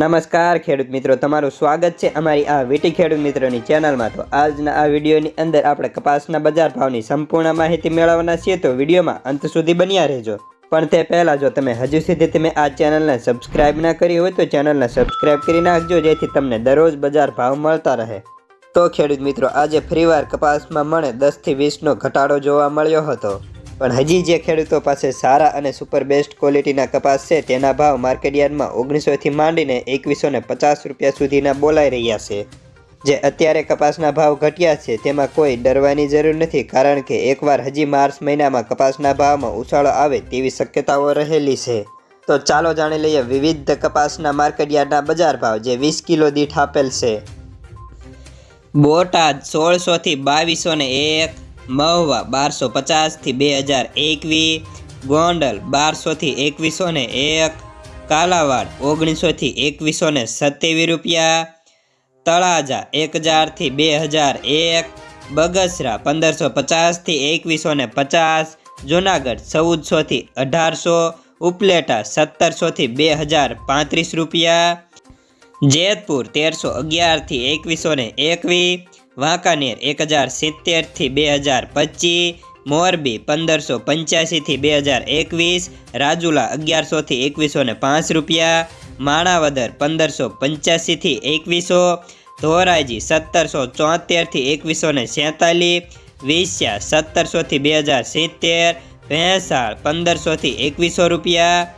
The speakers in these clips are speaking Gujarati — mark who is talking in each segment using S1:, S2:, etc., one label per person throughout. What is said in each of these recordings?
S1: નમસ્કાર ખેડૂત મિત્રો, તમારું સ્વાગત છે અમારી આ વીટી ખેડૂત મિત્રોની ચેનલમાં. તો આજના આ વિડીયોની અંદર આપણે કપાસના બજાર ભાવની સંપૂર્ણ માહિતી મેળવવાના છીએ. તો વિડીયોમાં અંત સુધી બન્યા રહેજો. પણ તે પહેલાં જો તમે હજુ સુધી તમે આ ચેનલને સબસ્ક્રાઇબ ના કરી હોય તો ચેનલને સબસ્ક્રાઇબ કરી નાખજો, જેથી તમને દરરોજ બજાર ભાવ મળતા રહે. તો ખેડૂત મિત્રો, આજે ફરીવાર કપાસમાં મને દસથી વીસનો ઘટાડો જોવા મળ્યો હતો. પણ હજી જે ખેડૂતો પાસે સારા અને સુપર બેસ્ટ ક્વોલિટીના કપાસ છે, તેના ભાવ માર્કેટયાર્ડમાં ઓગણીસોથી માંડીને એકવીસો ને પચાસ રૂપિયા સુધીના બોલાઈ રહ્યા છે. જે અત્યારે કપાસના ભાવ ઘટ્યા છે, તેમાં કોઈ ડરવાની જરૂર નથી, કારણ કે એકવાર હજી માર્ચ મહિનામાં કપાસના ભાવમાં ઉછાળો આવે તેવી શક્યતાઓ રહેલી છે. તો ચાલો જાણી લઈએ વિવિધ કપાસના માર્કેટયાર્ડના બજાર ભાવ, જે વીસ કિલો દીઠ આપેલ છે. બોટાદ સોળસોથી બાવીસો ને એક મહુવા બારસો પચાસથી બે હજાર એકવીસ ગોંડલ બારસોથી એકવીસો ને એક, કાલાવાડ ઓગણીસોથી એકવીસો ને સત્યાવીસ રૂપિયા, તળાજા એક હજારથી બે હજાર એક, બગસરા પંદરસો પચાસથી એકવીસો ને પચાસ, જુનાગઢ ચૌદસોથી અઢારસો, ઉપલેટા સત્તરસોથી બે હજાર પાંત્રીસ રૂપિયા, જેતપુર તેરસો અગિયારથી એકવીસો ને એકવીસ વાંકાનેર એક હજાર સિત્તેરથી બે હજાર પચીસ, મોરબી પંદરસો પંચ્યાસીથી બે હજાર એકવીસ, રાજુલા અગિયારસોથી એકવીસો ને પાંચ રૂપિયા, માણાવદર પંદરસો પંચ્યાસીથી એકવીસો, ધોરાજી સત્તરસો ચોતેરથી એકવીસો ને સેતાલીસ વિસ્યા સત્તરસોથી બે હજાર સિત્તેર, ભેંસાળ પંદરસોથી એકવીસો રૂપિયા,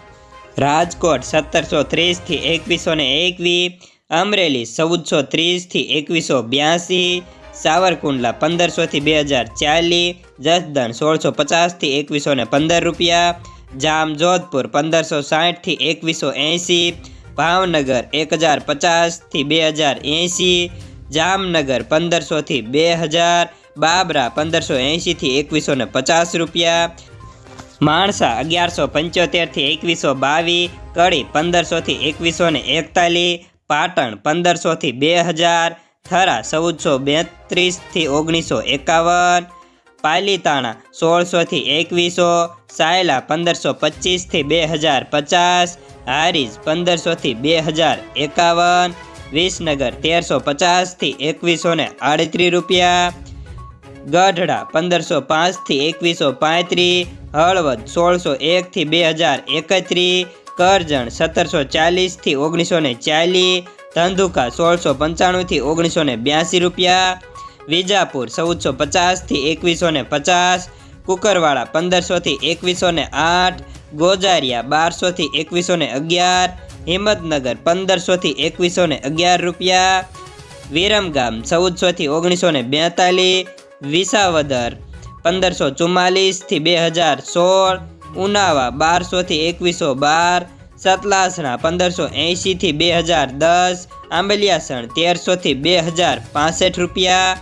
S1: રાજકોટ સત્તરસો ત્રીસથી એકવીસો ને એકવીસ અમરેલી ચૌદસો ત્રીસથી એકવીસો બ્યાસી, સાવરકુંડલા પંદરસોથી બે હજાર ચાલીસ, જસદણ સોળસો પચાસથી એકવીસો ને પંદર રૂપિયા, જામજોધપુર પંદરસો સાઠથી એકવીસો એંસી ભાવનગર એક હજાર પચાસથી બે હજાર એંસી જામનગર પંદરસોથી બે હજાર, બાબરા પંદરસો એંશીથી એકવીસો ને પચાસ રૂપિયા, માણસા અગિયારસો પંચોતેરથી એકવીસો બાવીસ, કડી પંદરસોથી એકવીસો ને એકતાલીસ પાટણ પંદરસોથી બે હજાર, થરા ચૌદસો બેત્રીસથી ઓગણીસો એકાવન, પાલીતાણા સોળસોથી એકવીસો, સાયલા પંદરસો પચીસથી બે હજાર પચાસ, હારીજ પંદરસોથી બે હજાર એકાવન, વિસનગર તેરસો પચાસથી એકવીસો ને આડત્રીસ રૂપિયા, ગઢડા પંદરસો પાંચથી એકવીસો પાંત્રીસ, હળવદ સોળસો એકથી બે હજાર એકત્રીસ કરજણ સત્તરસો ચાલીસથી ઓગણીસો ને ચાલીસ, ધંધુકા સોળસો પંચાણુંથી ઓગણીસો ને બ્યાસી રૂપિયા, વિજાપુર ચૌદસો પચાસથી એકવીસો ને પચાસ કુકરવાળા પંદરસોથી એકવીસો ને આઠ, ગોજારિયા બારસોથી એકવીસો ને અગિયાર, હિંમતનગર પંદરસોથી એકવીસો ને અગિયાર રૂપિયા, વિરમગામ ચૌદસોથી ઓગણીસો ને બેતાલીસ, વિસાવદર પંદરસો ચુમ્માલીસથી બે હજાર સોળ ઉનાવા બારસોથી એકવીસો બાર સતલાસણા પંદરસો એંશીથી બે હજાર દસ, આંબલિયાસણ તેરસોથી બે હજાર પાસઠ રૂપિયા